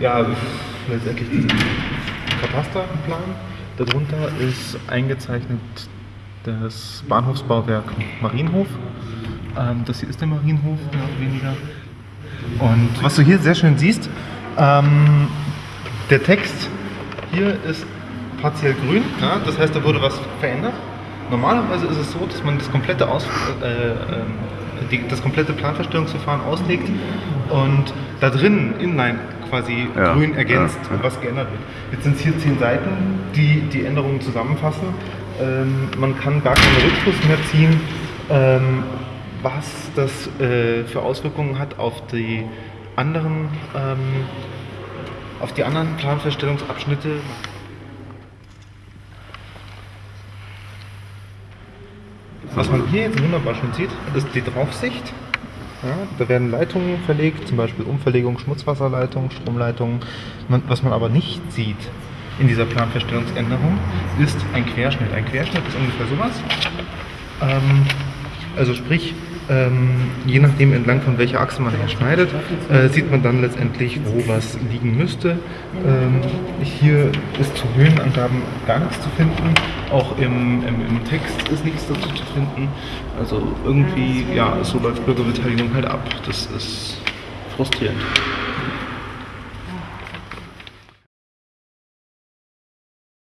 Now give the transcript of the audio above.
Ja, letztendlich diesen Katasterplan. Darunter ist eingezeichnet das Bahnhofsbauwerk Marienhof. Ähm, das hier ist der Marienhof, mehr oder weniger. Und was du hier sehr schön siehst, ähm, der Text hier ist partiell grün, ja, das heißt, da wurde was verändert. Normalerweise ist es so, dass man das komplette, Aus, äh, äh, die, das komplette Planverstellungsverfahren auslegt und da drin inline quasi Ja, grün ergänzt, ja, ja. was geändert wird. Jetzt sind es hier zehn Seiten, die die Änderungen zusammenfassen. Ähm, man kann gar keinen Rückschluss mehr ziehen, ähm, was das äh, für Auswirkungen hat auf die anderen, ähm, auf die anderen Planfeststellungsabschnitte. Was man hier jetzt wunderbar schon sieht, ist die Draufsicht. Ja, da werden Leitungen verlegt, zum Beispiel Umverlegung, Schmutzwasserleitung, Stromleitungen. Man, was man aber nicht sieht in dieser Planfeststellungsänderung, ist ein Querschnitt. Ein Querschnitt ist ungefähr sowas. Ähm, also sprich, ähm, je nachdem entlang von welcher Achse man her schneidet, äh, sieht man dann letztendlich, wo was liegen müsste. Ähm, hier ist zu Höhenangaben gar nichts zu finden, auch im, im, im Text ist nichts dazu zu finden. Also irgendwie, ja, so läuft Bürgerbeteiligung halt ab. Das ist frustrierend.